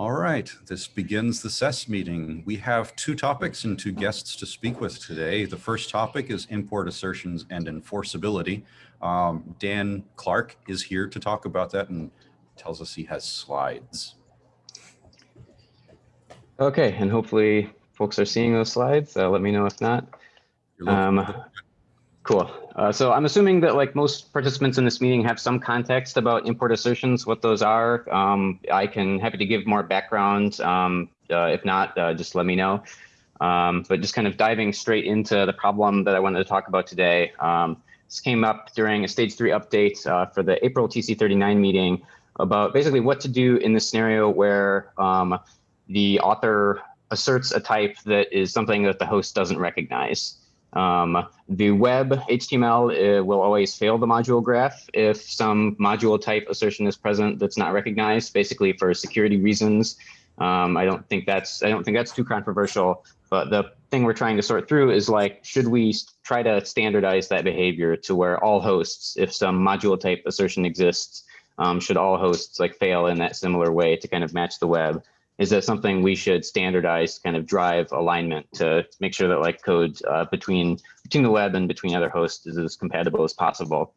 All right, this begins the SES meeting. We have two topics and two guests to speak with today. The first topic is import assertions and enforceability. Um, Dan Clark is here to talk about that and tells us he has slides. Okay, and hopefully folks are seeing those slides. Uh, let me know if not. Um, cool. Uh, so I'm assuming that like most participants in this meeting have some context about import assertions, what those are. Um, I can happy to give more background. Um, uh, if not, uh, just let me know. Um, but just kind of diving straight into the problem that I wanted to talk about today. Um, this came up during a stage three update uh, for the April TC39 meeting about basically what to do in the scenario where um, the author asserts a type that is something that the host doesn't recognize. Um, the web HTML uh, will always fail the module graph if some module type assertion is present that's not recognized, basically for security reasons. Um, I don't think that's I don't think that's too controversial. But the thing we're trying to sort through is like, should we try to standardize that behavior to where all hosts, if some module type assertion exists, um, should all hosts like fail in that similar way to kind of match the web? Is that something we should standardize, kind of drive alignment to make sure that like code uh, between between the web and between other hosts is as compatible as possible?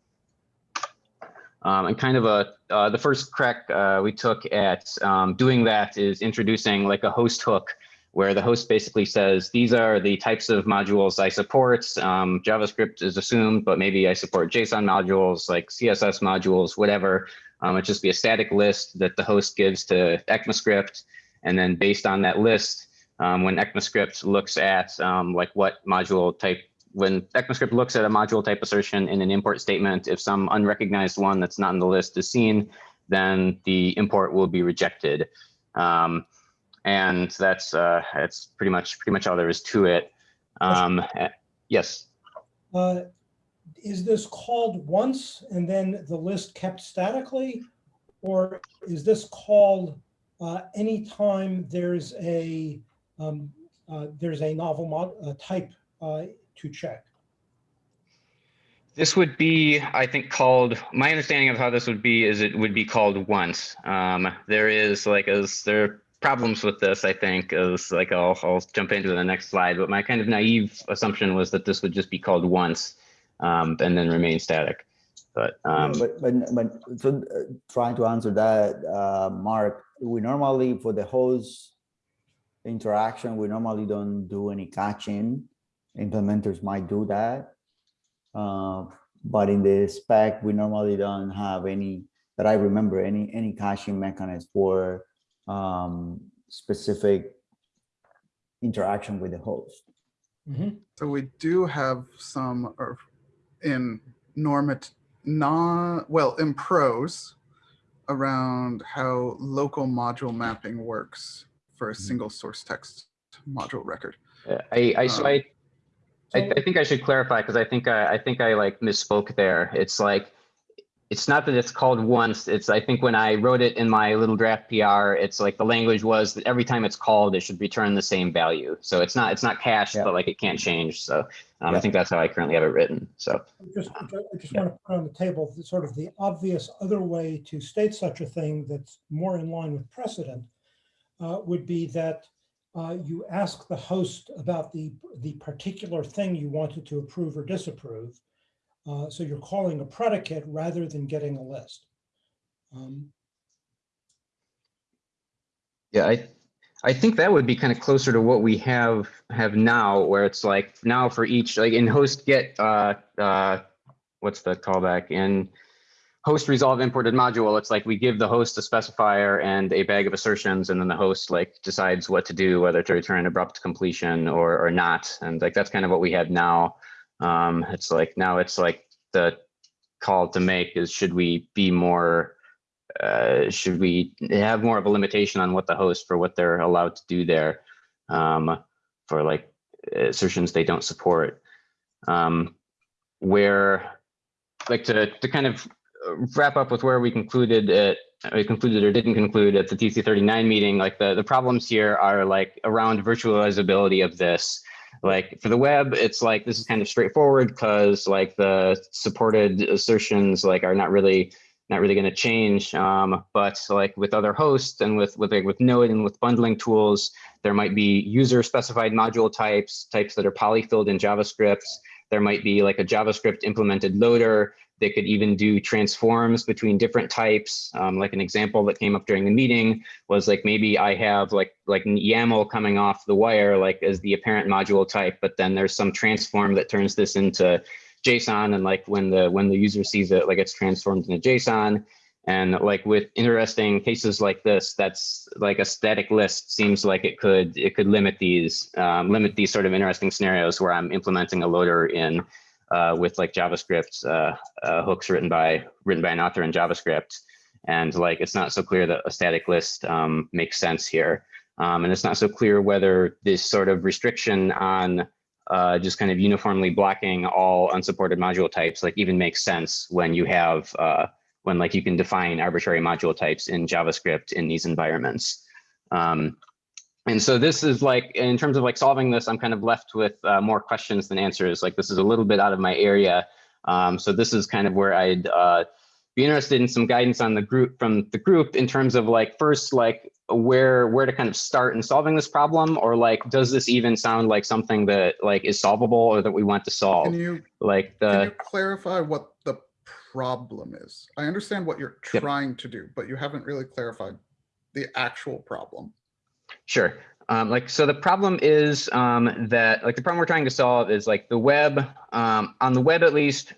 Um, and kind of a uh, the first crack uh, we took at um, doing that is introducing like a host hook where the host basically says, these are the types of modules I support. Um, JavaScript is assumed, but maybe I support JSON modules like CSS modules, whatever. Um, it just be a static list that the host gives to ECMAScript. And then based on that list, um, when ECMAScript looks at um, like what module type, when ECMAScript looks at a module type assertion in an import statement, if some unrecognized one that's not in the list is seen, then the import will be rejected. Um, and that's uh, that's pretty much pretty much all there is to it. Um, yes. Uh, Is this called once and then the list kept statically? Or is this called uh, anytime there's a, um, uh, there's a novel mod, uh, type uh, to check? This would be, I think, called. My understanding of how this would be is it would be called once. Um, there is like as there are problems with this, I think, is like I'll, I'll jump into the next slide, but my kind of naive assumption was that this would just be called once um, and then remain static. But, um, but, but, but so uh, trying to answer that, uh, Mark, we normally for the host interaction, we normally don't do any caching. Implementers might do that. Uh, but in the spec, we normally don't have any that I remember any any caching mechanism for um, specific interaction with the host. Mhm. So we do have some or in normat, non, well, in prose around how local module mapping works for a Mhm. single source text module record. Yeah, I, I, so Um, I, I, I think I should clarify because I think I, I think I like misspoke there. It's like, it's not that it's called once. It's I think when I wrote it in my little draft PR, it's like the language was that every time it's called, it should return the same value. So it's not it's not cached, Yeah. but like it can't change. So um, I think that's how I currently have it written. So Just, I just want to put on the table the sort of the obvious other way to state such a thing that's more in line with precedent uh, would be that uh, you ask the host about the, the particular thing you wanted to approve or disapprove. Uh, So you're calling a predicate rather than getting a list. Um, Yeah, I I think that would be kind of closer to what we have have now, where it's like now for each like in host get uh uh what's the callback in host resolve imported module, it's like we give the host a specifier and a bag of assertions, and then the host like decides what to do, whether to return abrupt completion or or not. And like that's kind of what we have now. Um, it's like now it's like the call to make is should we be more uh, should we have more of a limitation on what the host for what they're allowed to do there um, for like assertions they don't support. Um, where like to, to kind of wrap up with where we concluded it we concluded or didn't conclude at the TC39 meeting like the the problems here are like around virtualizability of this like for the web it's like this is kind of straightforward because like the supported assertions like are not really not really going to change. Um, but like with other hosts and with with like with Node and with bundling tools, there might be user specified module types, types that are polyfilled in JavaScript. There might be like a JavaScript implemented loader that could even do transforms between different types. Um, like an example that came up during the meeting was like maybe I have like like YAML coming off the wire like as the apparent module type, but then there's some transform that turns this into JSON and like when the when the user sees it, like it's transformed into JSON. And like with interesting cases like this, that's like a static list seems like it could it could limit these um, limit these sort of interesting scenarios where I'm implementing a loader in uh, with like JavaScript uh, uh, hooks written by written by an author in JavaScript. And like it's not so clear that a static list um, makes sense here. Um, and it's not so clear whether this sort of restriction on uh, just kind of uniformly blocking all unsupported module types like even makes sense when you have uh, when like you can define arbitrary module types in JavaScript in these environments. Um, and so this is like, in terms of like solving this, I'm kind of left with uh, more questions than answers. Like this is a little bit out of my area. Um, so this is kind of where I'd uh, be interested in some guidance on the group from the group in terms of like first, like where where to kind of start in solving this problem, or like does this even sound like something that like is solvable or that we want to solve? Can you, Like can the you clarify what the problem is? I understand what you're Yep. trying to do, but you haven't really clarified the actual problem. Sure. Um, like, so the problem is um, that, like, the problem we're trying to solve is like the web, um, on the web at least,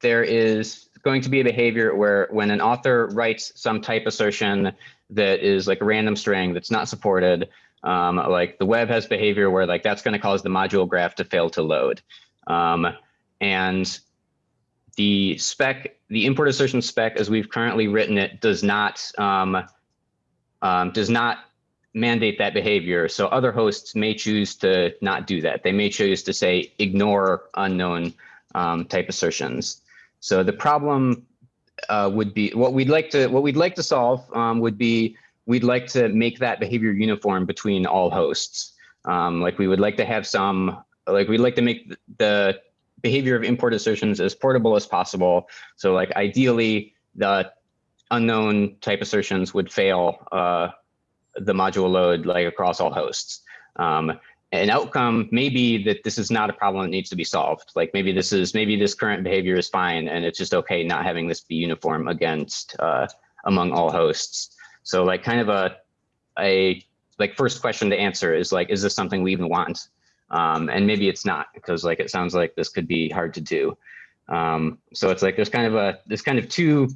there is going to be a behavior where when an author writes some type assertion that is like a random string that's not supported, um, like the web has behavior where like that's going to cause the module graph to fail to load. Um, and the spec, the import assertion spec as we've currently written it does not, um, um, does not mandate that behavior. So other hosts may choose to not do that. They may choose to say ignore unknown um, type assertions. So the problem uh, would be what we'd like to what we'd like to solve um, would be we'd like to make that behavior uniform between all hosts. Um, like we would like to have some like we'd like to make the behavior of import assertions as portable as possible. So like ideally the unknown type assertions would fail uh, the module load like across all hosts. Um, an outcome may be that this is not a problem that needs to be solved. Like maybe this is maybe this current behavior is fine and it's just okay not having this be uniform against uh, among all hosts. So like kind of a a like first question to answer is like is this something we even want? Um, and maybe it's not because like it sounds like this could be hard to do. Um, so it's like there's kind of a there's kind of two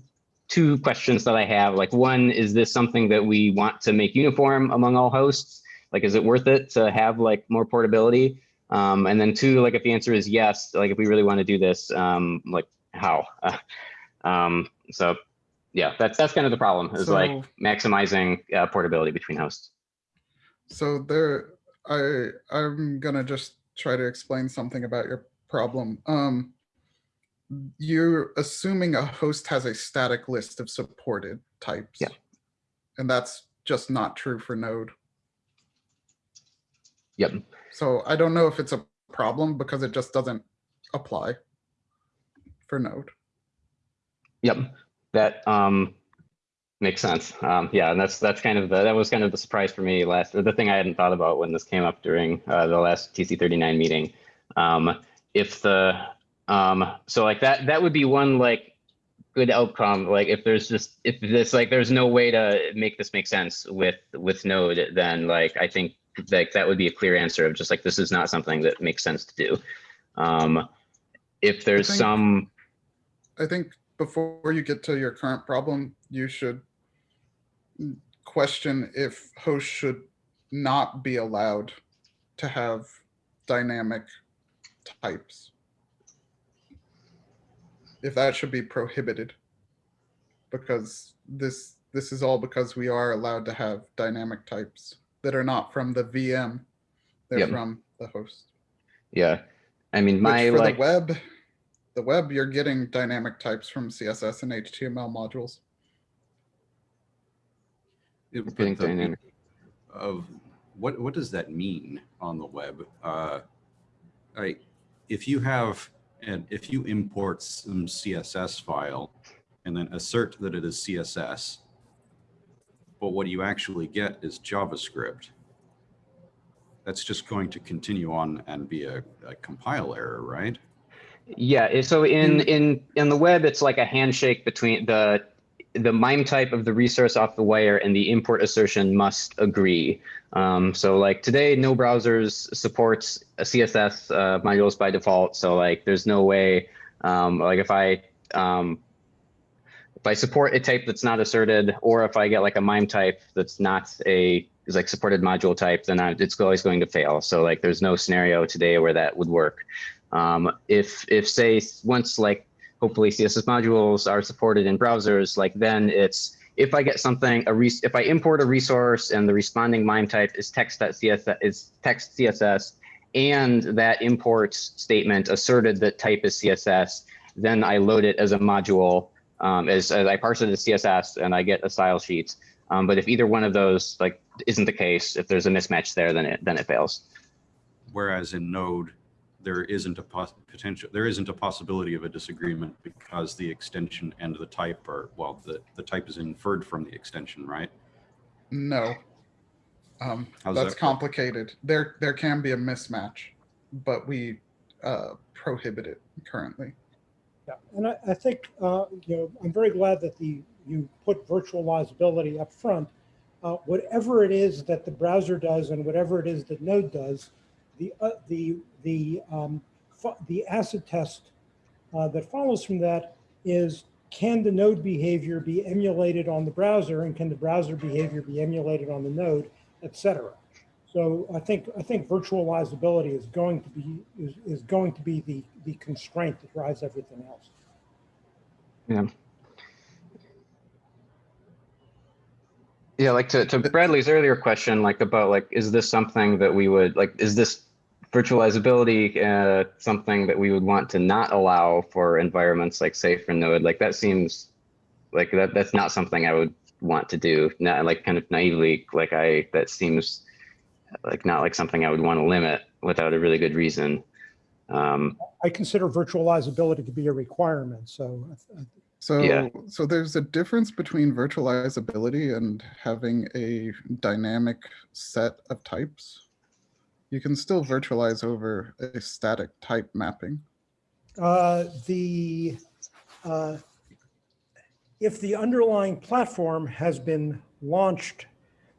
two questions that I have. Like one, is this something that we want to make uniform among all hosts? Like, is it worth it to have like more portability? Um, and then two, like if the answer is yes, like if we really want to do this, um, like how? um, so yeah, that's that's kind of the problem is like maximizing uh, portability between hosts. So there, I, I'm gonna just try to explain something about your problem. Um, you're assuming a host has a static list of supported types. Yeah. And that's just not true for Node. Yep. So I don't know if it's a problem because it just doesn't apply for Node. Yep, that um makes sense. Um, yeah, and that's that's kind of the that was kind of the surprise for me last, the thing I hadn't thought about when this came up during uh, the last TC39 meeting. Um, if the um, so like that that would be one like good outcome. Like if there's just if this like there's no way to make this make sense with with Node, then like I think like that would be a clear answer of just like this is not something that makes sense to do. Um, if there's think- some I think before you get to your current problem, you should question if hosts should not be allowed to have dynamic types. If that should be prohibited. Because this, this is all because we are allowed to have dynamic types that are not from the VM. They're Yep. from the host. Yeah. I mean, Which my for like, the web, the web, you're getting dynamic types from CSS and HTML modules. It- getting the- dynamic. Of what, what does that mean on the web? Uh, I, if you have, and if you import some CSS file and then assert that it is CSS. But what you actually get is JavaScript. That's just going to continue on and be a, a compile error, right? Yeah, so in in in the web, it's like a handshake between the the MIME type of the resource off the wire and the import assertion must agree. Um, so like today, no browsers supports a CSS uh, modules by default. So like there's no way, um, like if I um, if I support a type that's not asserted, or if I get like a MIME type that's not a is like supported module type, then I, it's always going to fail. So like there's no scenario today where that would work. Um, if if say once like hopefully CSS modules are supported in browsers, like then it's if I get something a res if I import a resource and the responding MIME type is text.css is text CSS and that import statement asserted that type is CSS, then I load it as a module um, as, as I parse it as CSS and I get a style sheet. Um, but if either one of those like isn't the case, if there's a mismatch there, then it then it fails. Whereas in Node, there isn't a pos- potential, there isn't a possibility of a disagreement because the extension and the type are, well, the, the type is inferred from the extension, right? No. Um, How's that's that work? complicated. There, there can be a mismatch, but we uh, prohibit it currently. Yeah, and I, I think, uh, you know, I'm very glad that the, you put virtualizability up front. Uh, whatever it is that the browser does and whatever it is that Node does, the, uh, the, the, um, the acid test uh, that follows from that is, can the node behavior be emulated on the browser and can the browser behavior be emulated on the node, et cetera. So I think, I think virtualizability is going to be, is, is going to be the, the constraint that drives everything else. Yeah. Yeah, like to, to Bradley's earlier question, like about like, is this something that we would like, is this virtualizability uh, something that we would want to not allow for environments like say for Node? Like that seems like that that's not something I would want to do. Not like kind of naively, like I that seems like not like something I would want to limit without a really good reason. Um, I consider virtualizability to be a requirement, so I- I- So, Yeah. so there's a difference between virtualizability and having a dynamic set of types. You can still virtualize over a static type mapping. Uh, the, uh, if the underlying platform has been launched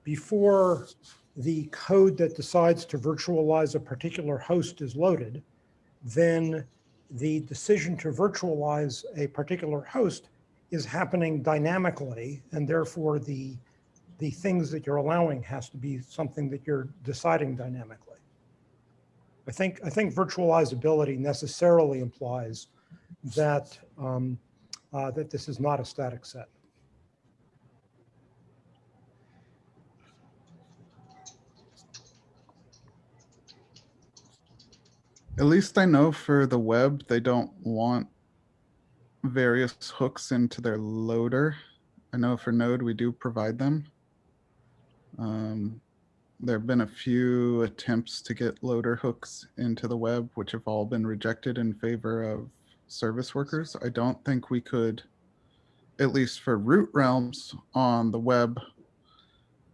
before the code that decides to virtualize a particular host is loaded, then the decision to virtualize a particular host is happening dynamically, and therefore the, the things that you're allowing has to be something that you're deciding dynamically. I think, I think virtualizability necessarily implies that, um, uh, that this is not a static set. At least I know for the web, they don't want various hooks into their loader. I know for Node, we do provide them. Um, there have been a few attempts to get loader hooks into the web, which have all been rejected in favor of service workers. I don't think we could, at least for root realms on the web,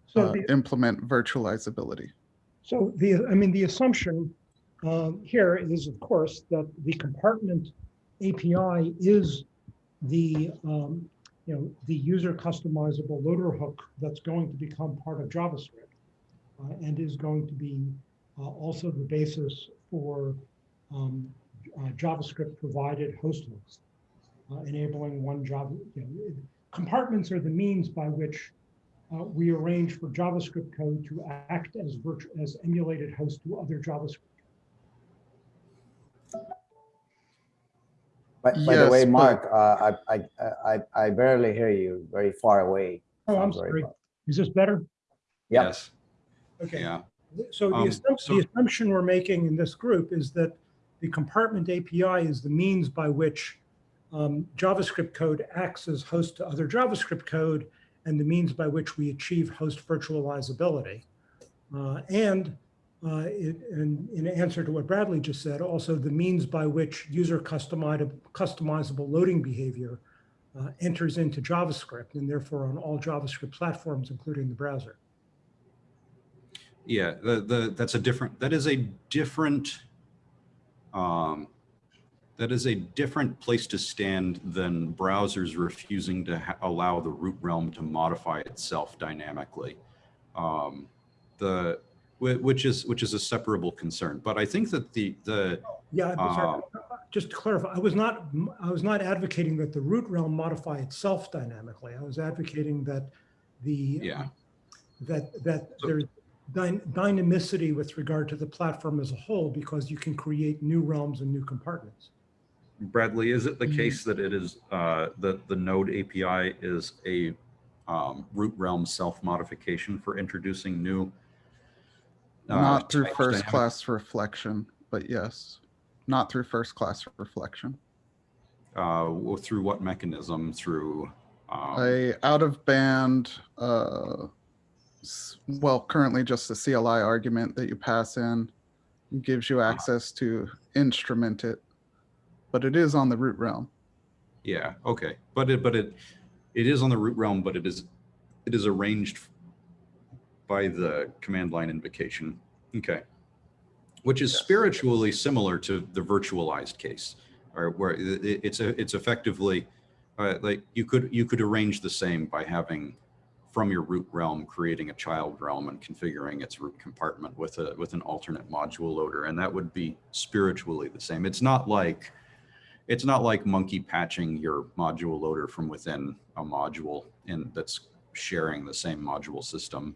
So uh, the, implement virtualizability. so the, I mean, the assumption um, here is, of course, that the compartment API is the, um, you know, the user customizable loader hook that's going to become part of JavaScript uh, and is going to be uh, also the basis for um, uh, JavaScript provided host hooks, uh, enabling one Java. You know, compartments are the means by which uh, we arrange for JavaScript code to act as as emulated host to other JavaScript. By, by the way, Yes, but- Mark, uh, I, I, I, I barely hear you very far away. Oh, I'm Sounds very sorry. far. Is this better? Yep. Yes, Okay. yeah. So the Um, assumption, so- the assumption we're making in this group is that the compartment API is the means by which um, JavaScript code acts as host to other JavaScript code and the means by which we achieve host virtualizability. Uh, and uh, it, in, in answer to what Bradley just said, also the means by which user customizable, loading behavior uh, enters into JavaScript and therefore on all JavaScript platforms, including the browser. Yeah, the, the, that's a different, that is a different, um, that is a different place to stand than browsers refusing to allow the root realm to modify itself dynamically. Um, the, which is, which is a separable concern. But I think that the, the, Yeah, I'm sorry. Uh, just to clarify, I was not, I was not advocating that the root realm modify itself dynamically. I was advocating that the, yeah, that, that So- there's dyn- dynamicity with regard to the platform as a whole, because you can create new realms and new compartments. Bradley, is it the Mhm. case that it is, uh, that the node API is a um, root realm self-modification for introducing new? Uh, Not through first class reflection, but yes, not through first class reflection. Uh, well, through what mechanism? Through, um, A out of band, uh, well, currently just the CLI argument that you pass in gives you access to instrument it, but it is on the root realm. yeah, okay, but it, but it, it is on the root realm, but it is, it is arranged by the command line invocation. Okay. Which is Yes. spiritually similar to the virtualized case, or where i- i- it's a, it's effectively, uh, like you could, you could arrange the same by having from your root realm, creating a child realm and configuring its root compartment with a, with an alternate module loader. And that would be spiritually the same. It's not like, it's not like monkey patching your module loader from within a module and that's sharing the same module system.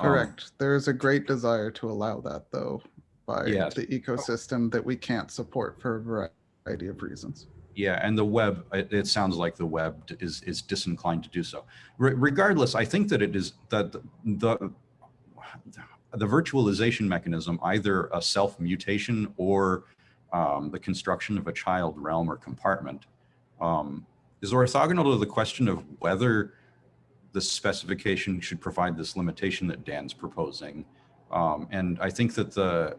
Um, Correct. There is a great desire to allow that though by Yes. the ecosystem that we can't support for a variety of reasons. Yeah, and the web, it, it sounds like the web is, is disinclined to do so. Re- regardless, I think that it is that the, the, the virtualization mechanism, either a self mutation or um, the construction of a child realm or compartment, um, is orthogonal to the question of whether the specification should provide this limitation that Dan's proposing. Um, and I think that the,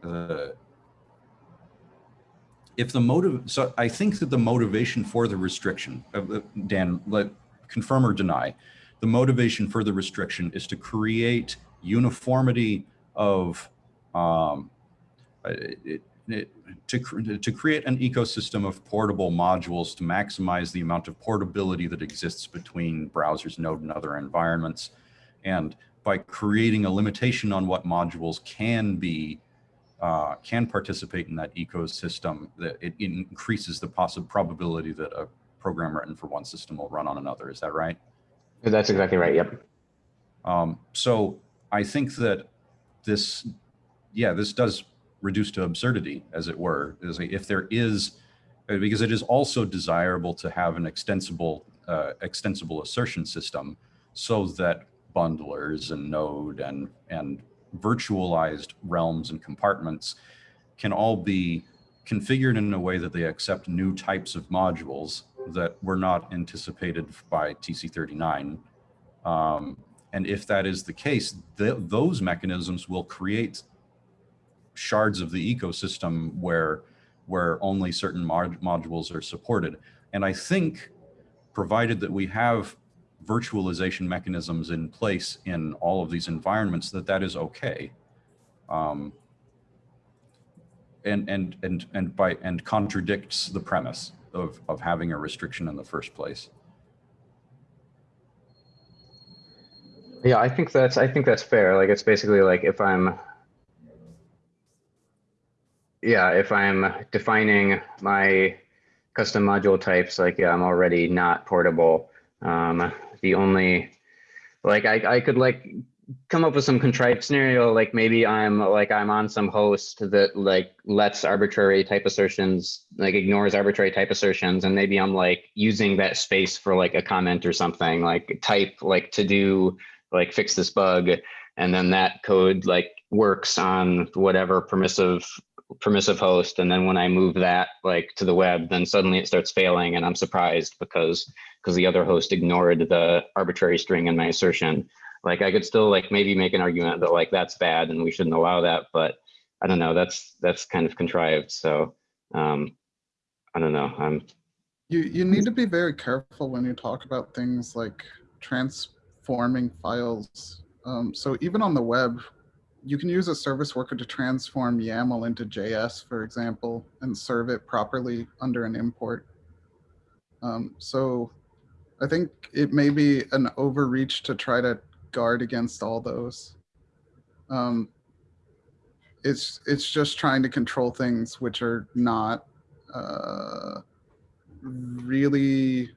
the if the motive, so I think that the motivation for the restriction, of the- Dan, let confirm or deny, the motivation for the restriction is to create uniformity of, um, uh, it, to, to create an ecosystem of portable modules to maximize the amount of portability that exists between browsers, Node, and other environments. And by creating a limitation on what modules can be uh, can participate in that ecosystem, that it increases the possible probability that a program written for one system will run on another. Is that right? That's exactly right. Yep. Um, so I think that this, yeah, this does reduce to absurdity, as it were, is if there is, uh, because it is also desirable to have an extensible, uh, extensible assertion system so that bundlers and node and, and virtualized realms and compartments can all be configured in a way that they accept new types of modules that were not anticipated by TC39. Um, and if that is the case, th those mechanisms will create shards of the ecosystem where, where only certain mod modules are supported. And I think, provided that we have virtualization mechanisms in place in all of these environments, that that is okay. Um, and, and, and, and by, and contradicts the premise of, of having a restriction in the first place. Yeah, I think that's I think that's fair. Like it's basically like if I'm yeah, if I'm defining my custom module types, like yeah, I'm already not portable. Um, the only like I, I could like come up with some contrived scenario, like maybe I'm like I'm on some host that like lets arbitrary type assertions, like ignores arbitrary type assertions, and maybe I'm like using that space for like a comment or something, like type like to do like fix this bug and then that code like works on whatever permissive permissive host and then when i move that like to the web then suddenly it starts failing and i'm surprised because because the other host ignored the arbitrary string in my assertion like i could still like maybe make an argument that like that's bad and we shouldn't allow that but i don't know that's that's kind of contrived so um i don't know i'm You, you need to be very careful when you talk about things like transforming files. Um, so even on the web, you can use a service worker to transform YAML into JS, for example, and serve it properly under an import. Um, so I think it may be an overreach to try to guard against all those. Um, it's it's just trying to control things which are not uh, really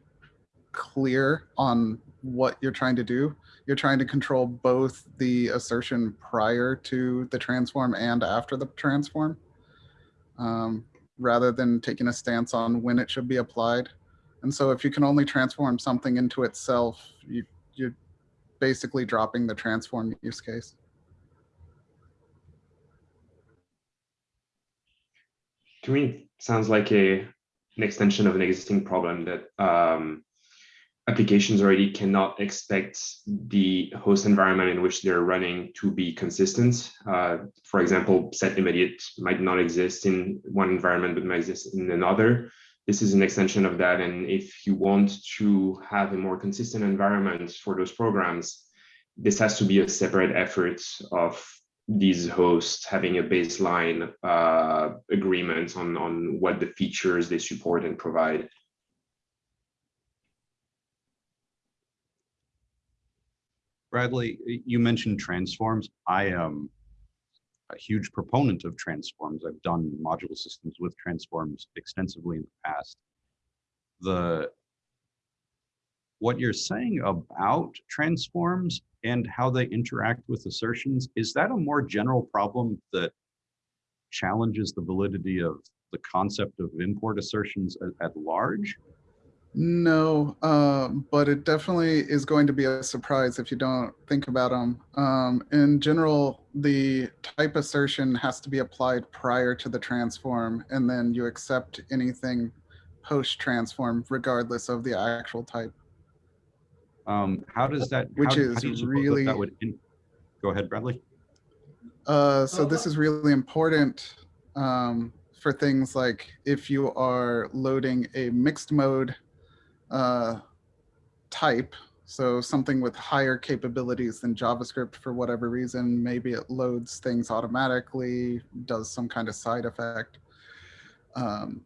clear on what you're trying to do. You're trying to control both the assertion prior to the transform and after the transform, um, rather than taking a stance on when it should be applied. And so if you can only transform something into itself, you, you're basically dropping the transform use case. To me, sounds like a an extension of an existing problem that um, applications already cannot expect the host environment in which they're running to be consistent. Uh, for example, set immediate might not exist in one environment, but might exist in another. This is an extension of that. And if you want to have a more consistent environment for those programs, this has to be a separate effort of these hosts having a baseline uh, agreement on, on what the features they support and provide. Bradley, you mentioned transforms. I am a huge proponent of transforms. I've done module systems with transforms extensively in the past. The what you're saying about transforms and how they interact with assertions, is that a more general problem that challenges the validity of the concept of import assertions at, at large? No, um, but it definitely is going to be a surprise if you don't think about them. Um, in general, the type assertion has to be applied prior to the transform, and then you accept anything post-transform regardless of the actual type. Um, how does that, Which how, how is do you that really- that would, in- go ahead, Bradley. Uh, so Oh, this is really important um, for things like if you are loading a mixed mode uh, type, so something with higher capabilities than JavaScript for whatever reason, maybe it loads things automatically, does some kind of side effect. Um,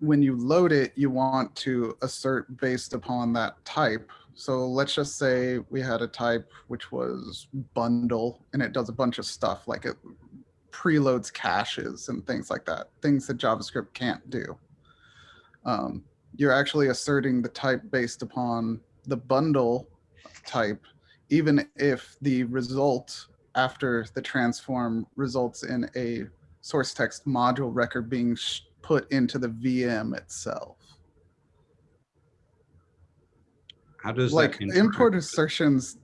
when you load it, you want to assert based upon that type. So let's just say we had a type which was bundle and it does a bunch of stuff like it preloads caches and things like that, things that JavaScript can't do. Um, you're actually asserting the type based upon the bundle type, even if the result after the transform results in a source text module record being sh- put into the VM itself. How does like import assertions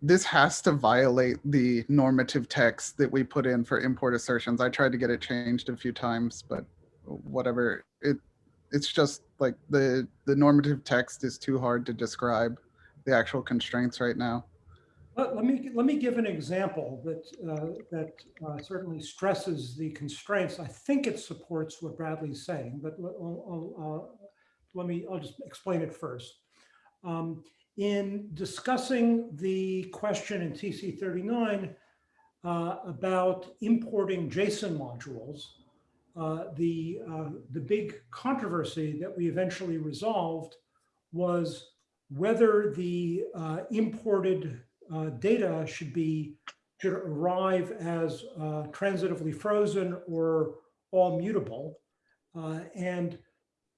this has to violate the normative text that we put in for import assertions i tried to get it changed a few times but whatever it it's just like the the normative text is too hard to describe the actual constraints right now Let, let me, let me give an example that, uh, that uh, certainly stresses the constraints. I think it supports what Bradley's saying, but let, I'll- I'll, uh, let me, I'll just explain it first. Um, In discussing the question in TC 39 uh, about importing JSON modules, the, uh, the big controversy that we eventually resolved was whether the uh, imported uh, data should be, should arrive as uh, transitively frozen or all mutable. Uh, And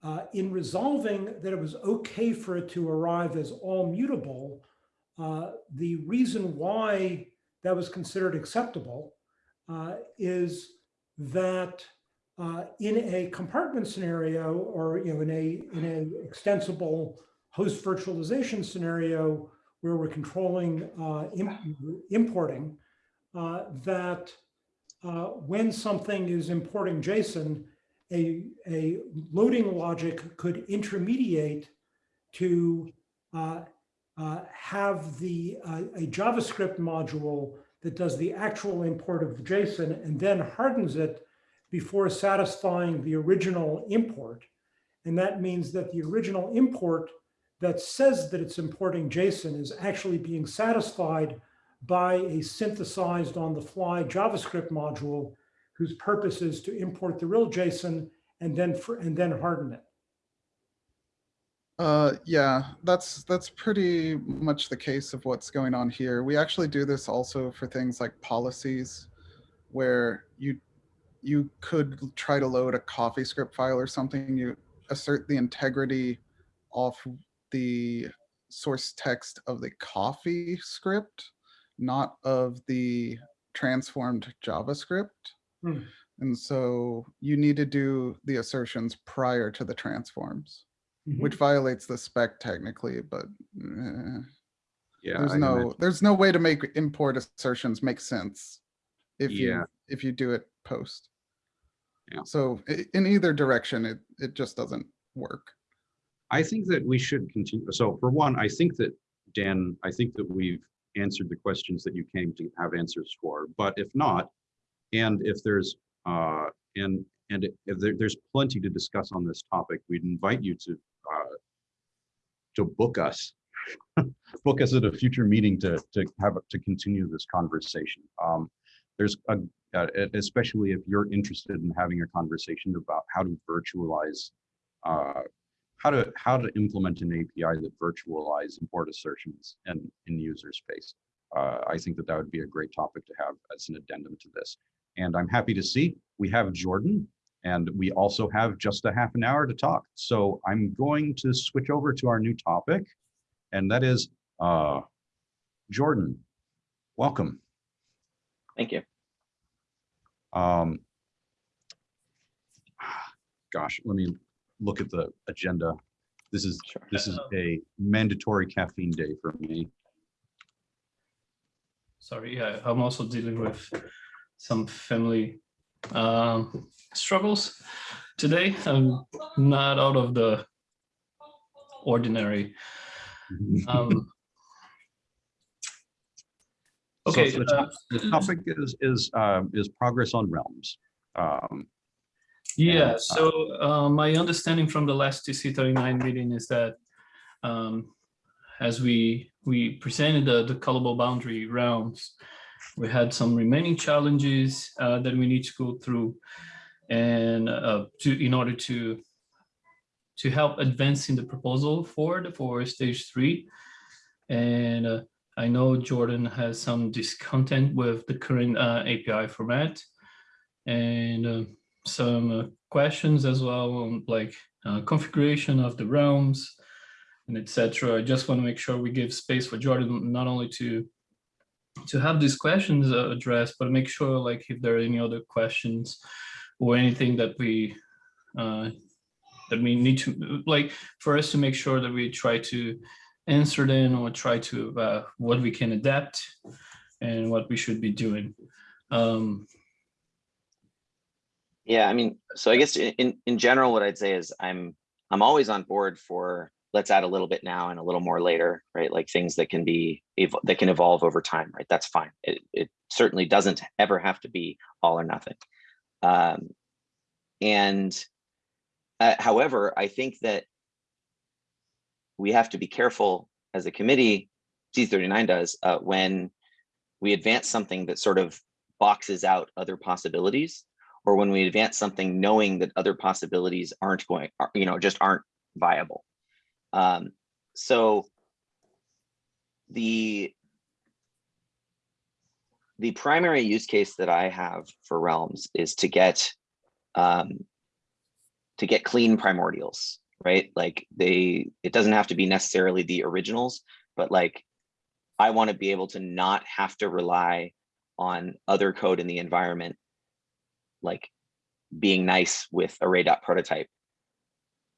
uh, in resolving that it was okay for it to arrive as all mutable, uh, the reason why that was considered acceptable uh, is that uh, in a compartment scenario or you know in a in a extensible host virtualization scenario where we're controlling uh, im- importing, uh, that uh, when something is importing JSON, a, a loading logic could intermediate to uh, have the a JavaScript module that does the actual import of JSON and then hardens it before satisfying the original import. And that means that the original import that says that it's importing JSON is actually being satisfied by a synthesized on the fly JavaScript module whose purpose is to import the real JSON and then for, and then harden it. Uh, yeah, that's that's pretty much the case of what's going on here. We actually do this also for things like policies, where you you could try to load a CoffeeScript file or something. You assert the integrity of the source text of the CoffeeScript, not of the transformed JavaScript. Hmm. And so you need to do the assertions prior to the transforms Mhm. which violates the spec technically, but eh, Yeah. there's I no imagine- there's no way to make import assertions make sense if Yeah. you if you do it post. Yeah. So in either direction, it it just doesn't work. I think that we should continue. So for one, I think that, Dan, I think that we've answered the questions that you came to have answers for. But if not, and if there's, uh, and, and if there, there's plenty to discuss on this topic, we'd invite you to, uh, to book us, book us at a future meeting to, to have, to continue this conversation. Um, there's a, uh, especially if you're interested in having a conversation about how to virtualize uh, how to how to implement an API that virtualize import assertions in in user space. Uh, I think that that would be a great topic to have as an addendum to this. And I'm happy to see we have Jordan, and we also have just a half an hour to talk. So I'm going to switch over to our new topic, and that is uh, Jordan. Welcome. Thank you. Um, gosh, let me look at the agenda. This is Sure. this is a mandatory caffeine day for me. Sorry, yeah, I'm also dealing with some family um, struggles today. I'm not out of the ordinary. Um, So okay, the, uh, top- the topic is is um, is progress on realms. Um, Yeah, And, so uh, my understanding from the last TC39 meeting is that um, as we we presented the, the callable boundary realms, we had some remaining challenges uh, that we need to go through and uh, to in order to to help advancing the proposal forward for stage three. And uh, I know Jordan has some discontent with the current uh, API format. And uh, some uh, questions as well on like uh, configuration of the realms and etc. I just want to make sure we give space for Jordan not only to to have these questions uh, addressed, but make sure like if there are any other questions or anything that we uh, that we need to like for us to make sure that we try to answer them or try to uh, what we can adapt and what we should be doing. Um, Yeah, I mean, so I guess in in general, what I'd say is I'm I'm always on board for let's add a little bit now and a little more later, right? Like things that can be that can evolve over time, right? That's fine. It it certainly doesn't ever have to be all or nothing. Um, and uh, however, I think that we have to be careful as a committee, C39 does, uh, when we advance something that sort of boxes out other possibilities or when we advance something knowing that other possibilities aren't going, you know, just aren't viable. Um, so the the primary use case that I have for Realms is to get um, to get clean primordials, right? Like they, it doesn't have to be necessarily the originals, but like I want to be able to not have to rely on other code in the environment like being nice with array.prototype.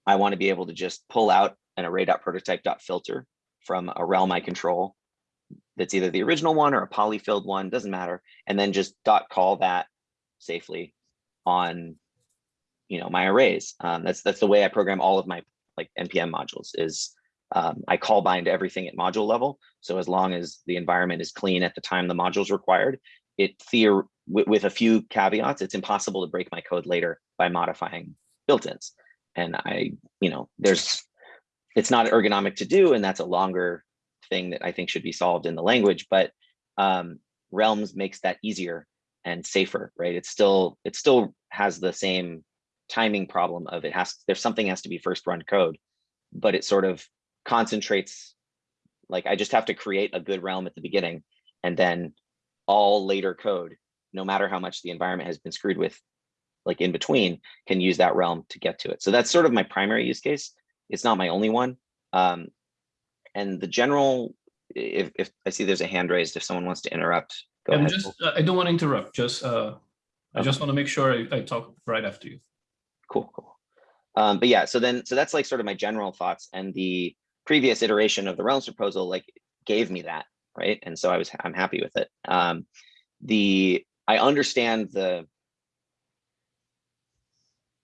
I want to be able to just pull out an array.prototype.filter from a realm I control that's either the original one or a polyfilled one, doesn't matter, and then just dot call that safely on you know my arrays. Um, that's that's the way I program all of my like npm modules is um, I call bind everything at module level. So as long as the environment is clean at the time the module is required, it theor with, with a few caveats, it's impossible to break my code later by modifying built-ins. And I, you know, there's, it's not ergonomic to do, and that's a longer thing that I think should be solved in the language, but um, Realms makes that easier and safer, right? It's still, it still has the same timing problem of it has, there's something has to be first run code, but it sort of concentrates, like I just have to create a good realm at the beginning and then all later code, no matter how much the environment has been screwed with, like in between, can use that realm to get to it. So that's sort of my primary use case. It's not my only one. Um, and the general, if, if I see there's a hand raised, if someone wants to interrupt, go I'm ahead. just, uh, I don't want to interrupt, just, uh, I just want to make sure I, I talk right after you. Cool, cool. Um, but yeah, so then, so that's like sort of my general thoughts and the previous iteration of the realms proposal like gave me that, right? And so I was, I'm happy with it. Um, the, I understand the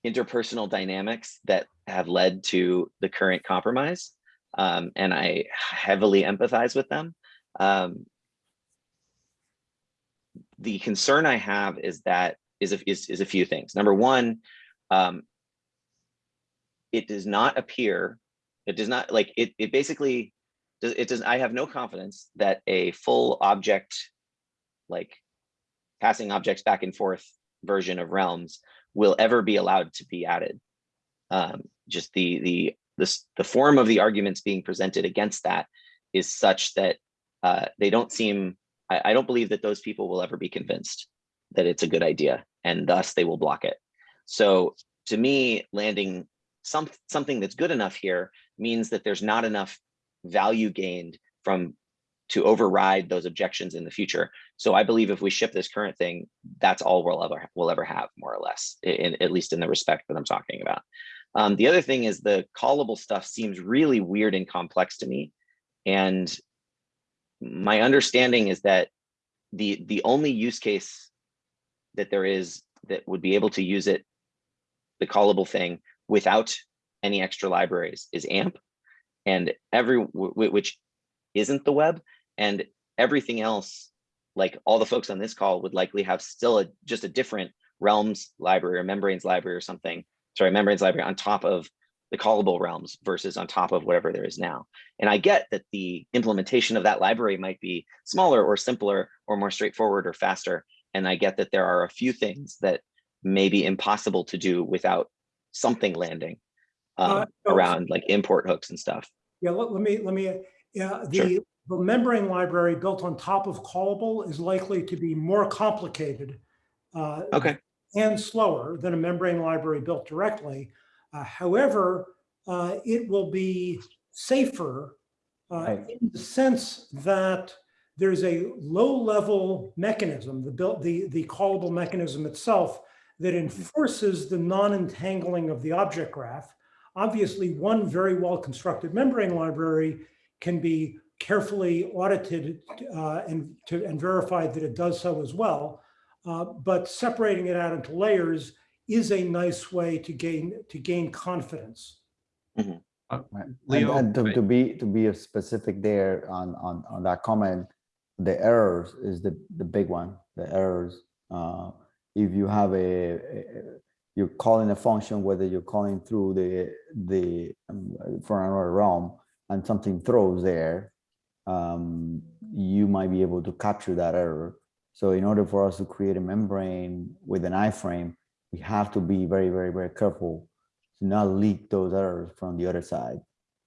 interpersonal dynamics that have led to the current compromise. Um, and I heavily empathize with them. Um, the concern I have is that is a, is, is a few things. Number one, um, it does not appear, it does not like it, it basically does it does I have no confidence that a full object like passing objects back and forth version of realms will ever be allowed to be added. Um, just the the this the form of the arguments being presented against that is such that uh, they don't seem I, I don't believe that those people will ever be convinced that it's a good idea and thus they will block it. So to me, landing some something that's good enough here means that there's not enough value gained from to override those objections in the future. So I believe if we ship this current thing, that's all we'll ever we'll ever have, more or less, in, at least in the respect that I'm talking about. Um, the other thing is the callable stuff seems really weird and complex to me. And my understanding is that the the only use case that there is that would be able to use it, the callable thing, without any extra libraries is AMP, and every which isn't the web, and everything else, like all the folks on this call, would likely have still a just a different Realms library or Membranes library or something. Sorry, Membranes library on top of the callable realms versus on top of whatever there is now. And I get that the implementation of that library might be smaller or simpler or more straightforward or faster. And I get that there are a few things that may be impossible to do without something landing um, Uh, around like import hooks and stuff. Yeah, let, let me, let me, yeah, Sure. the, the membrane library built on top of callable is likely to be more complicated uh, Okay, and slower than a membrane library built directly. Uh, However, uh, it will be safer uh, Right. in the sense that there's a low-level mechanism, the built, the, the callable mechanism itself that enforces the non-entangling of the object graph. Obviously, one very well-constructed membrane library can be carefully audited uh, and to, and verified that it does so as well. Uh, But separating it out into layers is a nice way to gain, to gain confidence. Uh, And, Leo, and to, to be, to be specific there on, on, on that comment, the errors is the, the big one, the errors. Uh, if you have a, a- you're calling a function, whether you're calling through the, the, um, for another realm and something throws there, um, you might be able to capture that error. So in order for us to create a membrane with an iframe, we have to be very, very, very careful to not leak those errors from the other side.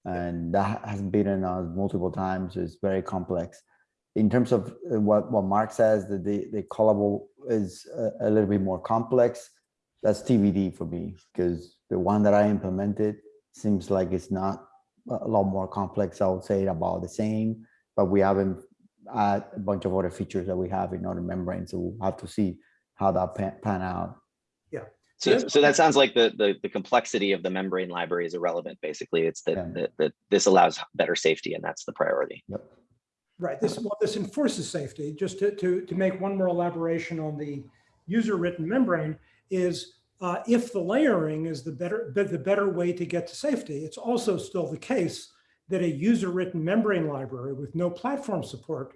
And that has been us multiple times. It's very complex. In terms of uh, what, what Mark says, that the, the callable is a, a little bit more complex. That's TBD for me, because the one that I implemented seems like it's not a lot more complex. I would say about the same, but we haven't add a bunch of other features that we have in other membranes. So we'll have to see how that pan, pan out. Yeah. so so that sounds like the, the, the complexity of the membrane library is irrelevant, basically. It's Yeah. that, that, that this allows better safety and that's the priority. Yep. Right, this, well, this enforces safety, just to, to, to make one more elaboration on the user-written membrane is uh, if the layering is the better, the better way to get to safety, it's also still the case that a user-written membrane library with no platform support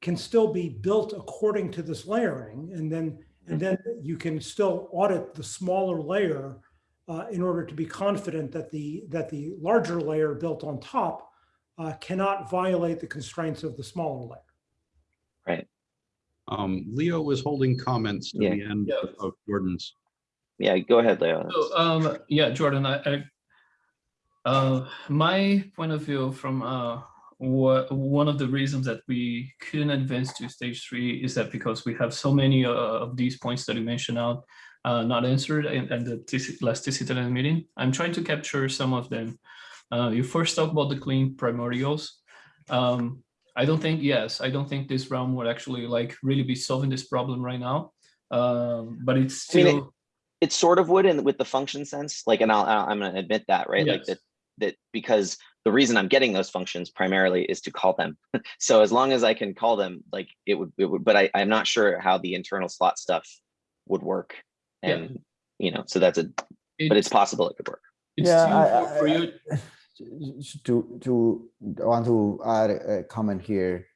can still be built according to this layering, and then, and then you can still audit the smaller layer uh, in order to be confident that the, that the larger layer built on top uh, cannot violate the constraints of the smaller layer. Right. Um, Leo was holding comments to Yeah. the end Yeah. of Jordan's. Yeah, go ahead, Leo. So, um, yeah, Jordan, I, I, uh, my point of view from, uh, what, one of the reasons that we couldn't advance to stage three is that because we have so many, uh, of these points that you mentioned out, uh, not answered in, in the TC last TC meeting. I'm trying to capture some of them. Uh, you first talk about the clean primordials. Um, I don't think, yes, I don't think this realm would actually like really be solving this problem right now. Um, but it's I mean, it- still. it sort of would in with the function sense like and I'll, I'll i'm going to admit that right like Yes. that that because the reason i'm getting those functions primarily is to call them so as long as i can call them like it would it would but i i'm not sure how the internal slot stuff would work Yeah. and you know so that's a but it's possible it could work It's Yeah, still I- for- for I- you. To, to, want to add a comment here.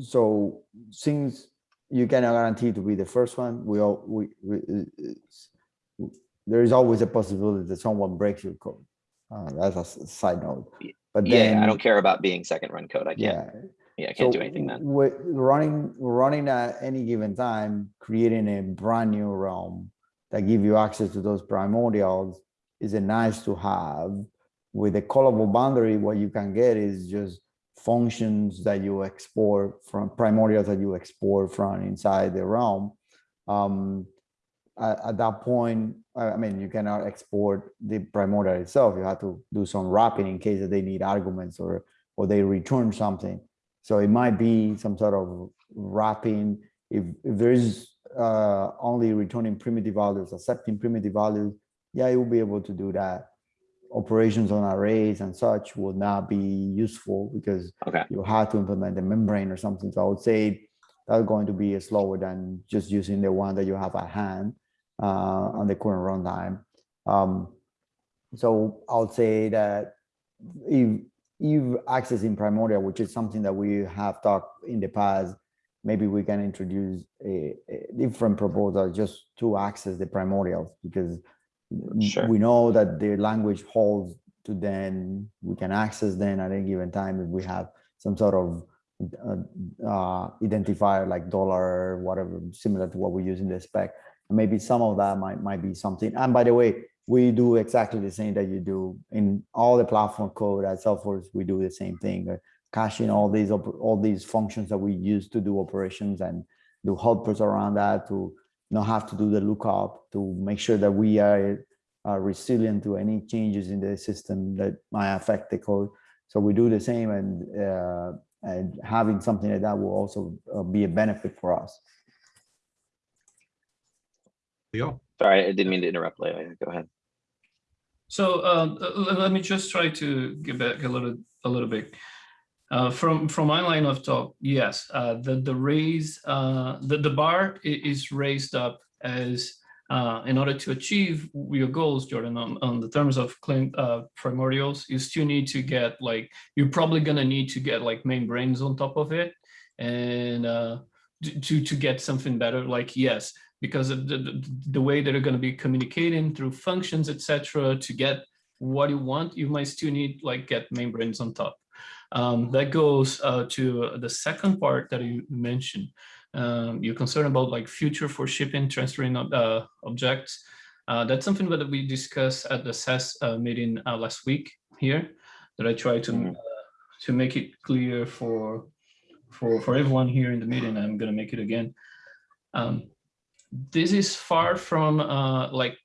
So since you cannot guarantee to be the first one, we all, we, we, there is always a possibility that someone breaks your code. Uh, that's a side note. But yeah i don't care about being second run code i can't Yeah, yeah i can't so do anything then With running, running at any given time, creating a brand new realm that give you access to those primordials is a nice to have. With a callable boundary, what you can get is just functions that you export from primordials that you export from inside the realm. Um, at, at that point, I mean, you cannot export the primordial itself. You have to do some wrapping in case that they need arguments or or they return something. So it might be some sort of wrapping. If, if there is uh, only returning primitive values, accepting primitive values, yeah, you will be able to do that. Operations on arrays and such will not be useful because Okay. you have to implement the membrane or something. So I would say that's going to be slower than just using the one that you have at hand uh, on the current runtime. Um, so I would say that if if accessing primordial, which is something that we have talked in the past, maybe we can introduce a, a different proposal just to access the primordials because Sure. we know that the language holds to then we can access then at any given time if we have some sort of uh, uh, identifier like dollar whatever similar to what we use in the spec maybe some of that might might be something and by the way we do exactly the same that you do in all the platform code at Salesforce. We do the same thing, uh, caching all these all these functions that we use to do operations and do helpers around that to not have to do the lookup to make sure that we are uh, resilient to any changes in the system that might affect the code. So we do the same, and uh, and having something like that will also uh, be a benefit for us. Leo? sorry i didn't mean to interrupt leo go ahead So um, uh, let me just try to get back a little, a little bit. Uh, from from my line of talk, yes, uh, the the raise, uh, the the bar is raised up as uh, in order to achieve your goals, Jordan, on, on the terms of uh, primordials, you still need to get like you're probably gonna need to get like membranes on top of it, and to to get something better. Like yes, because of the, the, the way that are going to be communicating through functions, etc., to get what you want, you might still need like get membranes on top. Um, that goes uh, to the second part that you mentioned. Um, you're concerned about like future for shipping, transferring uh, objects. Uh, that's something that we discussed at the SES uh, meeting uh, last week here, that I try to Mhm. uh, to make it clear for for for everyone here in the meeting. I'm going to make it again. Um, this is far from uh, like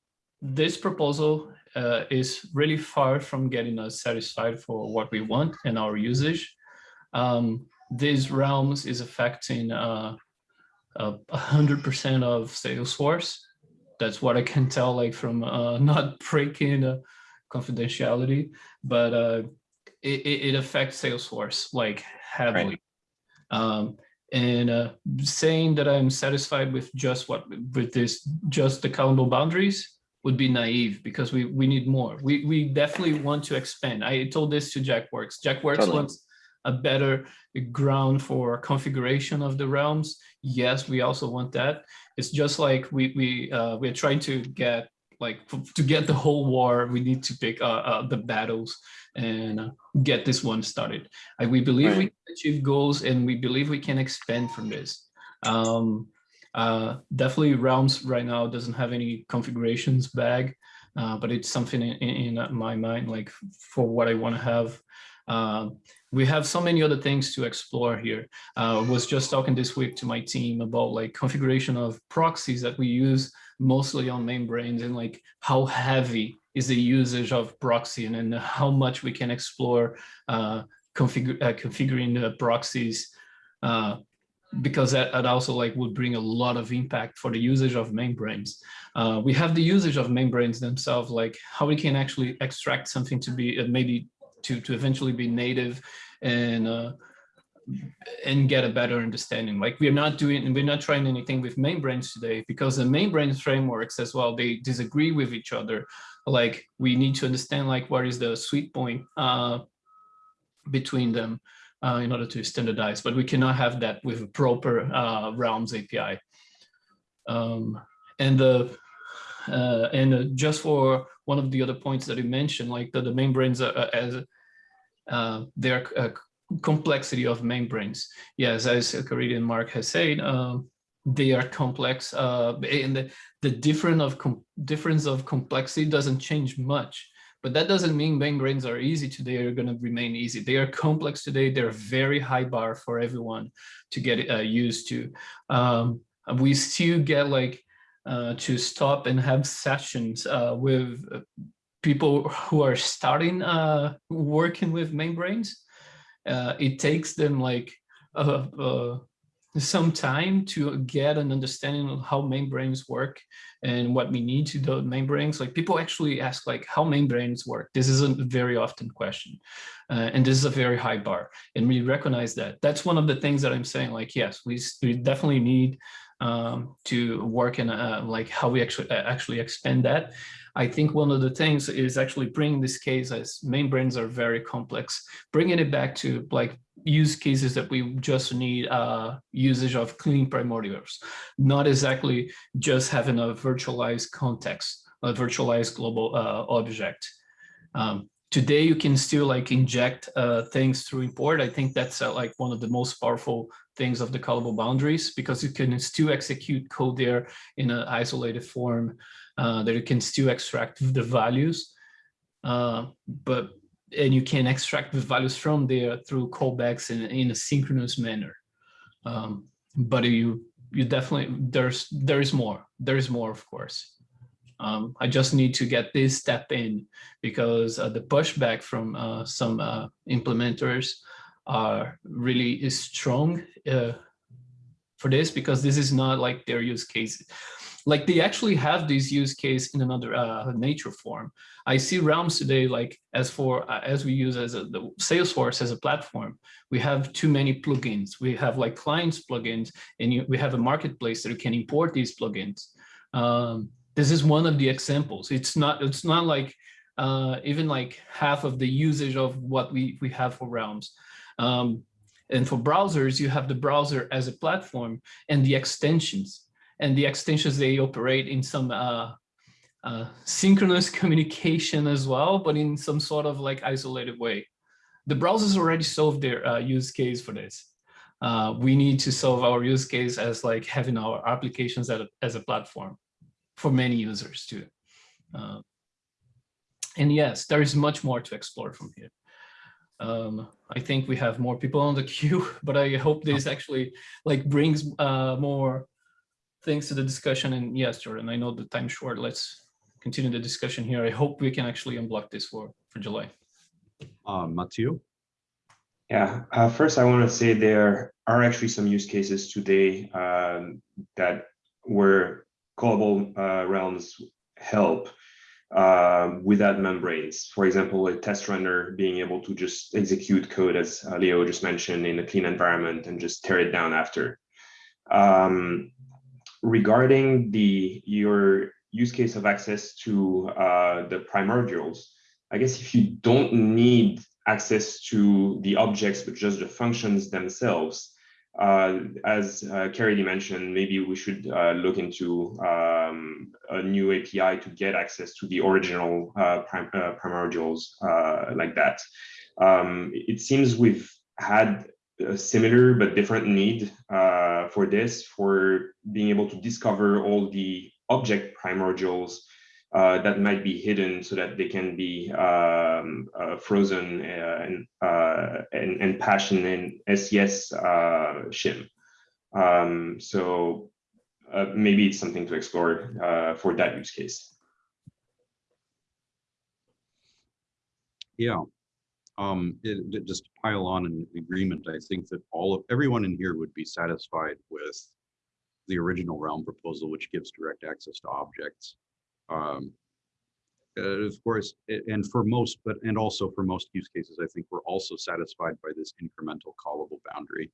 this proposal uh, is really far from getting us satisfied for what we want and our usage. Um, these realms is affecting uh, a hundred percent of Salesforce. That's what I can tell, like from uh, not breaking uh, confidentiality, but uh, it, it affects Salesforce like heavily. Um, and uh, saying that I'm satisfied with just what with this just the callable boundaries would be naive because we we need more. We we definitely want to expand. I told this to Jack JackWorks. JackWorks Totally. wants a better ground for configuration of the realms. Yes, we also want that. It's just like we we uh, we're trying to get like to get the whole war, we need to pick uh, uh, the battles and uh, get this one started. we believe right. we can achieve goals and we believe we can expand from this. Um, uh, definitely Realms right now doesn't have any configurations bag, uh, but it's something in, in, my mind, like for what I want to have. Uh, we have so many other things to explore here. I was just talking this week to my team about like configuration of proxies that we use mostly on Membranes and like how heavy is the usage of proxy and, and how much we can explore uh, uh, configuring the proxies uh, because that, that, also like would bring a lot of impact for the usage of membranes. Uh, we have the usage of membranes themselves, like how we can actually extract something to be uh, maybe to, to eventually be native and uh, and get a better understanding. Like we're not doing, we're not trying anything with membranes today because the membranes frameworks as well, they disagree with each other. Like we need to understand like what is the sweet point uh, between them uh, in order to standardize, but we cannot have that with a proper uh, Realms API. Um, and the uh, and uh, just for one of the other points that you mentioned, like the, the membranes are, uh, as uh, they're complexity of membranes. Yes, as Caridy and Mark has said, uh, they are complex uh, and the, the different of difference of complexity doesn't change much. But that doesn't mean membranes are easy today they're going to remain easy. They are complex today. They're very high bar for everyone to get uh, used to. Um, we still get like uh, to stop and have sessions uh, with uh, people who are starting uh, working with membranes uh, it takes them like some time to get an understanding of how membranes work and what we need to do membranes. Like people actually ask like how membranes work. This is a very often question. Uh, and this is a very high bar. And we recognize that. That's one of the things that I'm saying like, yes, we, we definitely need um, to work in uh, like how we actually actually expand that. I think one of the things is actually bringing this case as membranes are very complex, bringing it back to like use cases that we just need uh, usage of clean primordials, not exactly just having a virtualized context, a virtualized global uh, object. Um, today you can still like inject uh, things through import. I think that's uh, like one of the most powerful things of the callable boundaries because you can still execute code there in an isolated form uh, that you can still extract the values, uh, but and you can extract the values from there through callbacks in, in a synchronous manner. Um, but you you definitely there's there is more there is more of course. Um, I just need to get this step in because uh, the pushback from uh, some uh, implementers are really is strong for this because this is not like their use case like they actually have this use case in another uh, nature form. I see Realms today, like as for uh, as we use as a, the Salesforce as a platform, we have too many plugins. We have like clients plugins, and you, we have a marketplace that you can import these plugins. Um, this is one of the examples. It's not it's not like uh, even like half of the usage of what we we have for Realms. Um, and for browsers, you have the browser as a platform and the extensions and the extensions they operate in some uh, uh, synchronous communication as well, but in some sort of like isolated way. The browsers already solved their uh, use case for this. Uh, we need to solve our use case as like having our applications as a, as a platform for many users too. Uh, and yes, there is much more to explore from here. Um, I think we have more people on the queue, but I hope this actually like brings uh, more things to the discussion. And yes, Jordan, I know the time short. Let's continue the discussion here. I hope we can actually unblock this for, for July. Uh, Mathieu? Yeah, uh, first I want to say there are actually some use cases today um, that where callable uh, realms help uh, without membranes. For example, a test runner being able to just execute code, as uh, Leo just mentioned, in a clean environment and just tear it down after. Um, regarding the your use case of access to uh, the primordials, I guess if you don't need access to the objects, but just the functions themselves. Uh, as uh, Caridy mentioned, maybe we should uh, look into um, a new API to get access to the original uh, prim uh, primordials uh, like that. Um, it seems we've had a similar but different need for this, for being able to discover all the object primordials uh, that might be hidden so that they can be um, uh, frozen uh, and, uh, and, and passion in SES uh, shim. Um, so uh, maybe it's something to explore for that use case. Yeah. Um, it, it- just to pile on an agreement, I think that all of, everyone in here would be satisfied with the original realm proposal, which gives direct access to objects. Um, uh, of course, and for most, but, and also for most use cases, I think we're also satisfied by this incremental callable boundary.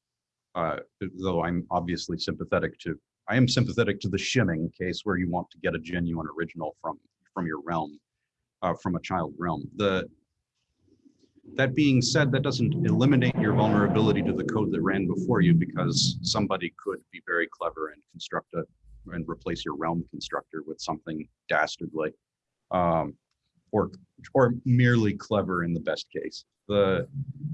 Uh, though I'm obviously sympathetic to, I am sympathetic to the shimming case where you want to get a genuine original from, from your realm, uh, from a child realm. The, that being said, that doesn't eliminate your vulnerability to the code that ran before you because somebody could be very clever and construct a and replace your realm constructor with something dastardly. Um, or or merely clever in the best case. The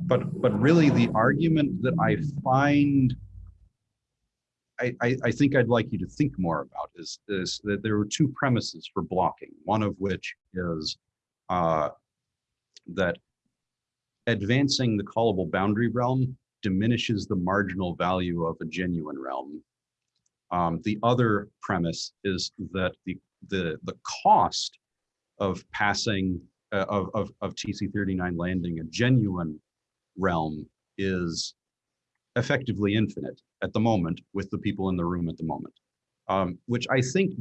but but really the argument that I find I, I, think I'd like you to think more about is, is that there were two premises for blocking, one of which is uh, that advancing the callable boundary realm diminishes the marginal value of a genuine realm. Um, the other premise is that the the the cost of passing uh, of, of of TC39 landing a genuine realm is effectively infinite at the moment with the people in the room at the moment, um, which I think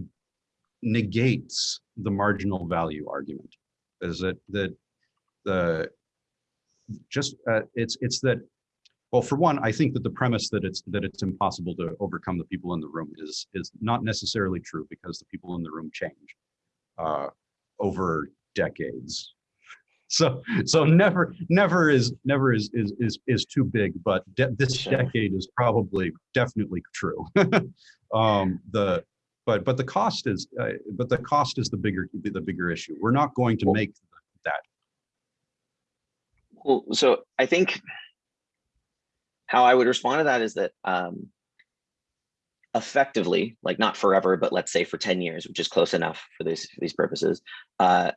negates the marginal value argument. Is that that the just uh, it's it's that well for one i think that the premise that it's that it's impossible to overcome the people in the room is is not necessarily true because the people in the room change uh, over decades. So so never never is never is is is, is too big but de this Sure. decade is probably definitely true. Um the but but the cost is uh, but the cost is the bigger the bigger issue. We're not going to make that. Well, so I think how I would respond to that is that um, effectively, like not forever, but let's say for 10 years, which is close enough for these, for these purposes, uh,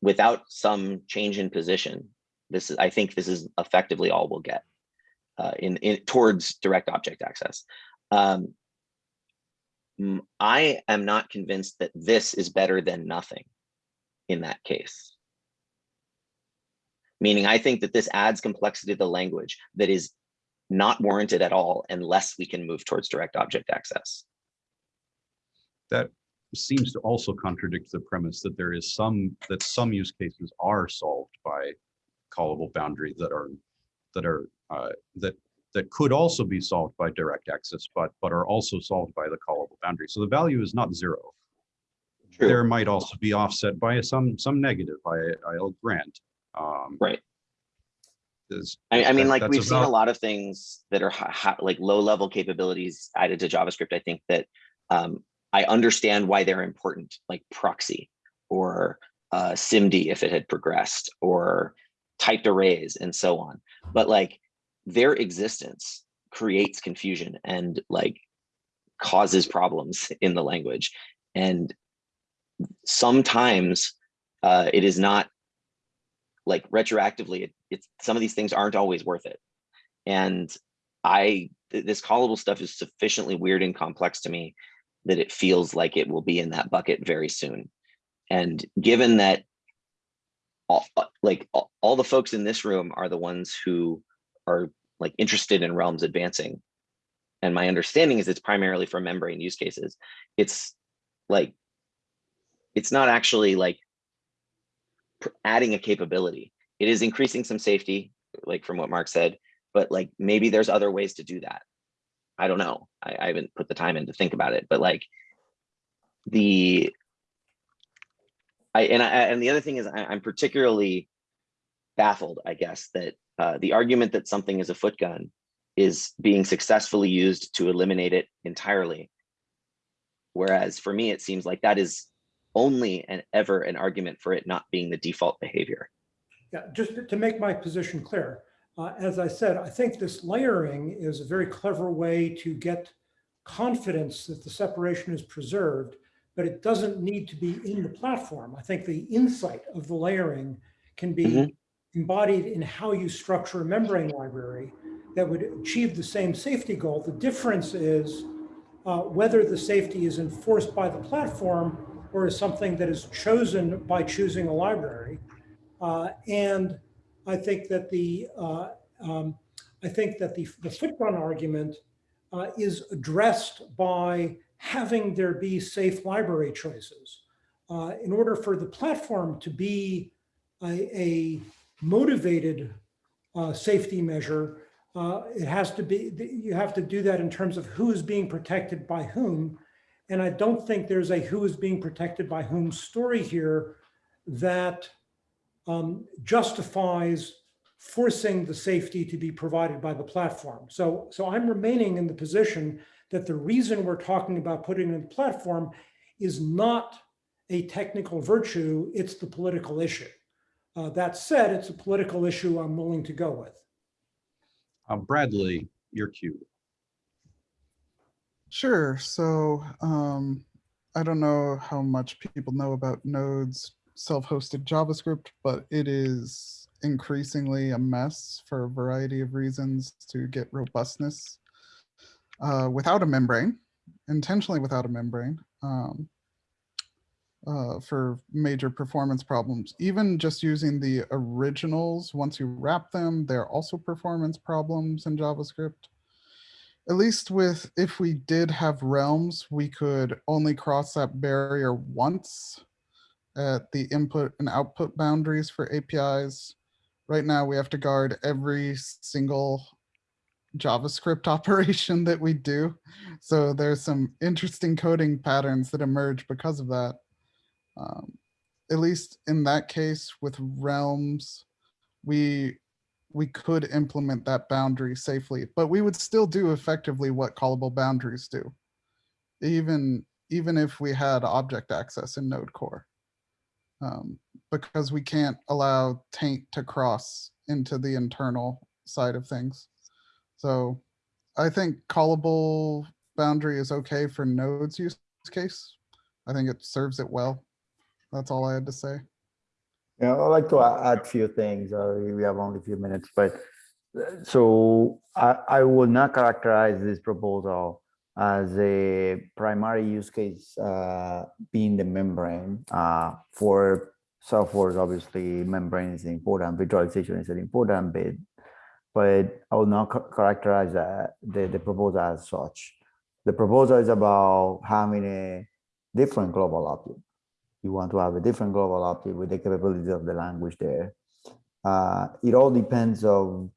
without some change in position, this is, I think this is effectively all we'll get uh, in, in towards direct object access. Um, I am not convinced that this is better than nothing in that case meaning I think that this adds complexity to the language that is not warranted at all unless we can move towards direct object access. that seems to also contradict the premise that there is some that some use cases are solved by callable boundary that are that are uh, that that could also be solved by direct access but but are also solved by the callable boundary. So the value is not zero. There might also be offset by some some negative i i'll grant um Right. is- I, I mean, that- like we've seen a lot of things that are like low level capabilities added to JavaScript. I think that um, I understand why they're important, like proxy or uh, SIMD if it had progressed or typed arrays and so on. But like their existence creates confusion and like causes problems in the language. And sometimes uh, it is not like retroactively, it, it's some of these things aren't always worth it. And I, this callable stuff is sufficiently weird and complex to me that it feels like it will be in that bucket very soon. And given that all, like all, all the folks in this room are the ones who are like interested in realms advancing. And my understanding is it's primarily for membrane use cases. It's like, it's not actually like adding a capability. It is increasing some safety, like from what Mark said, but like maybe there's other ways to do that. I don't know. I, I haven't put the time in to think about it, but like the I and I and the other thing is I, I'm particularly baffled, I guess, that uh, the argument that something is a foot gun is being successfully used to eliminate it entirely. Whereas for me, it seems like that is only and ever an argument for it not being the default behavior. Yeah, just to make my position clear, uh, as I said, I think this layering is a very clever way to get confidence that the separation is preserved, but it doesn't need to be in the platform. I think the insight of the layering can be Mhm. embodied in how you structure a membrane library that would achieve the same safety goal. The difference is uh, whether the safety is enforced by the platform or is something that is chosen by choosing a library. Uh, and I think that the uh, um, I think that the the footgun argument uh, is addressed by having there be safe library choices. Uh, in order for the platform to be a, a motivated uh, safety measure, uh, it has to be, you have to do that in terms of who is being protected by whom. And I don't think there's a who is being protected by whom story here that um, justifies forcing the safety to be provided by the platform. So, so I'm remaining in the position that the reason we're talking about putting in the platform is not a technical virtue, it's the political issue. Uh, that said, it's a political issue I'm willing to go with. Uh, Bradley, your cue. Sure. So um, I don't know how much people know about Node's self-hosted JavaScript, but it is increasingly a mess for a variety of reasons to get robustness uh, without a membrane, intentionally without a membrane. Um, uh, for major performance problems. Even just using the originals, once you wrap them, there are also performance problems in JavaScript. At least with, if we did have realms, we could only cross that barrier once at the input and output boundaries for APIs. Right now, we have to guard every single JavaScript operation that we do. So there's some interesting coding patterns that emerge because of that um, at least in that case with realms, we we could implement that boundary safely, but we would still do effectively what callable boundaries do, even even if we had object access in Node Core, um, because we can't allow taint to cross into the internal side of things. So I think callable boundary is okay for Node's use case. I think it serves it well. That's all I had to say. Yeah, I'd like to add a few things. Uh, we have only a few minutes, but uh, so I, I would not characterize this proposal as a primary use case uh, being the membrane. Uh, for software, obviously, membrane is important, virtualization is an important bit, but I will not characterize that, the, the proposal as such. The proposal is about having a different global object you want to have a different global object with the capabilities of the language there. Uh, it all depends on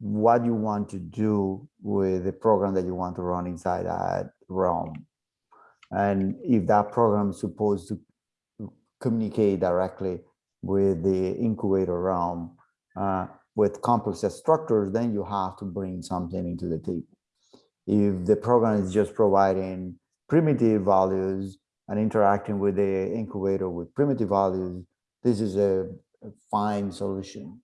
what you want to do with the program that you want to run inside that realm. And if that program is supposed to communicate directly with the incubator realm uh, with complex structures, then you have to bring something into the table. If the program is just providing primitive values, and interacting with the incubator with primitive values, this is a, a fine solution.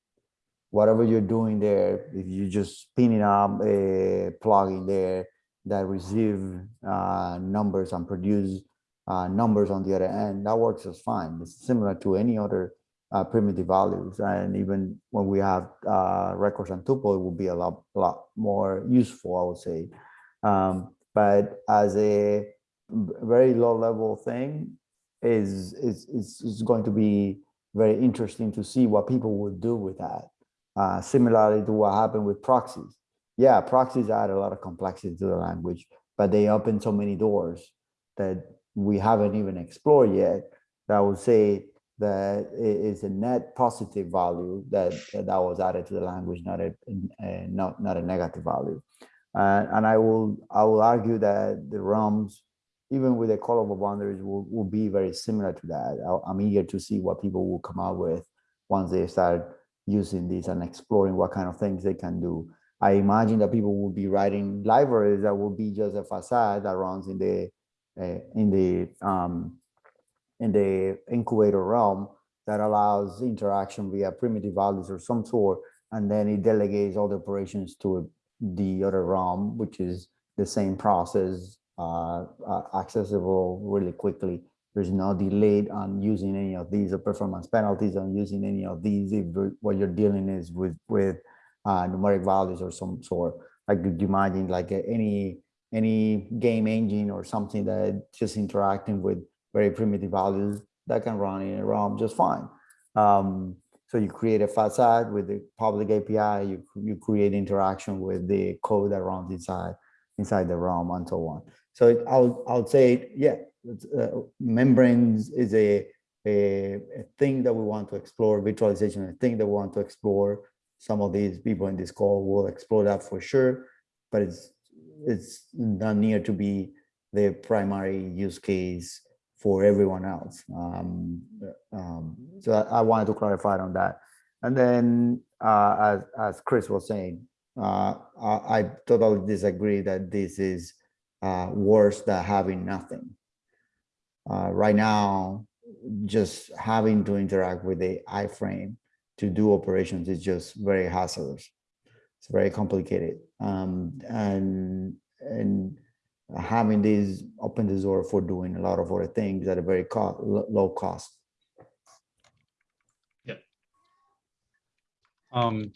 Whatever you're doing there, if you just spinning up a plugin there that receive uh, numbers and produce uh, numbers on the other end, that works just fine. It's similar to any other uh, primitive values. And even when we have uh, records and tuple, it will be a lot, lot more useful, I would say. Um, but as a very low level thing is, is, is, is going to be very interesting to see what people would do with that. Uh, similarly to what happened with proxies. Yeah, proxies add a lot of complexity to the language, but they open so many doors that we haven't even explored yet. That I would say that it is a net positive value that that was added to the language, not a, a not not a negative value. Uh, and I will I will argue that the realms even with the callable boundaries will, will be very similar to that. I- I'm eager to see what people will come out with once they start using this and exploring what kind of things they can do. I imagine that people will be writing libraries that will be just a facade that runs in the uh, in the um, in the incubator realm that allows interaction via primitive values or some sort, and then it delegates all the operations to the other realm, which is the same process, uh, uh, accessible really quickly. There's no delay on using any of these or performance penalties on using any of these if what you're dealing is with with uh, numeric values or some sort. Like could imagine like any any game engine or something that just interacting with very primitive values that can run in a realm just fine. Um, so you create a facade with the public API, you, you create interaction with the code that runs inside inside the realm and so on. So I'll, I'll say, yeah, uh, membranes is a, a, a thing that we want to explore, virtualization, a thing that we want to explore. Some of these people in this call will explore that for sure, but it's, it's not near to be the primary use case for everyone else. Um, um, so I, I wanted to clarify on that. And then, uh, as, as Chris was saying, uh, I, I totally disagree that this is uh, worse than having nothing. Uh, right now, just having to interact with the iframe to do operations is just very hazardous. It's very complicated. Um, and, and having these open the door for doing a lot of other things at a very co low cost. Yeah. Um,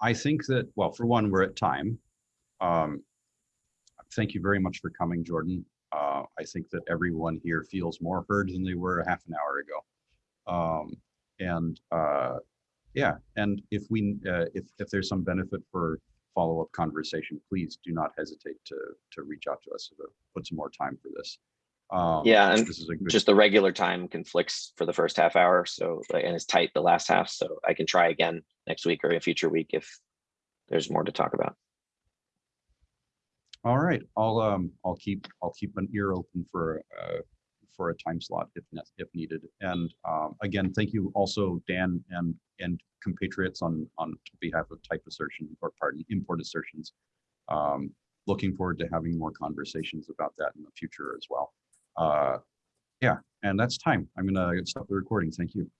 I think that, well, for one, we're at time. Um, thank you very much for coming, Jordan. Uh, I think that everyone here feels more heard than they were a half an hour ago. Um, and uh, yeah, and if we, uh, if, if there's some benefit for follow-up conversation, please do not hesitate to, to reach out to us to put some more time for this. Um, Yeah, and This is. Just the regular time conflicts for the first half hour, so, and it's tight the last half, so I can try again next week or a future week if there's more to talk about. All right, I'll, um, I'll keep, I'll keep an ear open for, uh, for a time slot if, if needed. And, um, again, thank you also, Dan and, and compatriots on, on behalf of type assertion, or pardon, import assertions. Um, looking forward to having more conversations about that in the future as well. Uh, yeah, and that's time. I'm gonna stop the recording. Thank you.